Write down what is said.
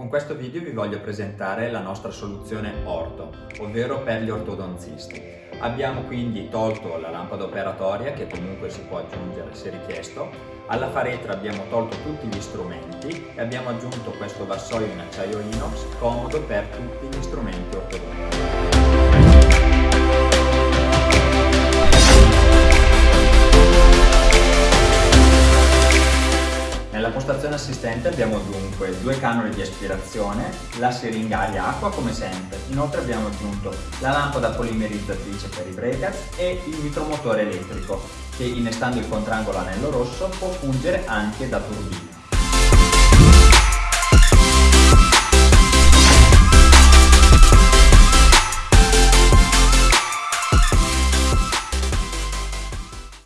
Con questo video vi voglio presentare la nostra soluzione orto, ovvero per gli ortodonzisti. Abbiamo quindi tolto la lampada operatoria che comunque si può aggiungere se richiesto, alla faretra abbiamo tolto tutti gli strumenti e abbiamo aggiunto questo vassoio in acciaio inox comodo per tutti gli strumenti ortodontici. Nella postazione assistente abbiamo dunque due canuli di aspirazione, la siringa aria acqua come sempre, inoltre abbiamo aggiunto la lampada polimerizzatrice per i breakers e il micromotore elettrico che innestando il contrangolo anello rosso può fungere anche da turbina.